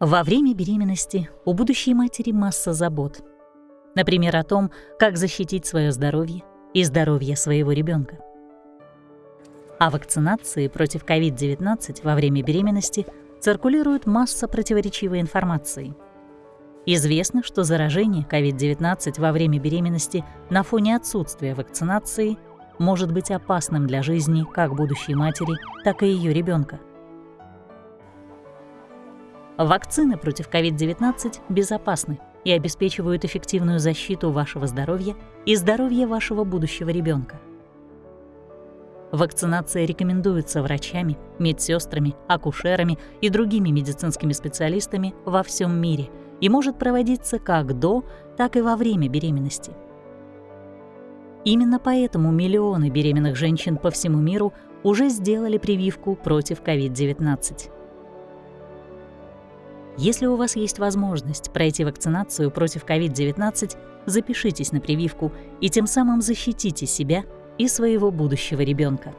Во время беременности у будущей матери масса забот. Например, о том, как защитить свое здоровье и здоровье своего ребенка. О вакцинации против COVID-19 во время беременности циркулирует масса противоречивой информации. Известно, что заражение COVID-19 во время беременности на фоне отсутствия вакцинации может быть опасным для жизни как будущей матери, так и ее ребенка. Вакцины против COVID-19 безопасны и обеспечивают эффективную защиту вашего здоровья и здоровья вашего будущего ребенка. Вакцинация рекомендуется врачами, медсестрами, акушерами и другими медицинскими специалистами во всем мире и может проводиться как до, так и во время беременности. Именно поэтому миллионы беременных женщин по всему миру уже сделали прививку против COVID-19. Если у вас есть возможность пройти вакцинацию против COVID-19, запишитесь на прививку и тем самым защитите себя и своего будущего ребенка.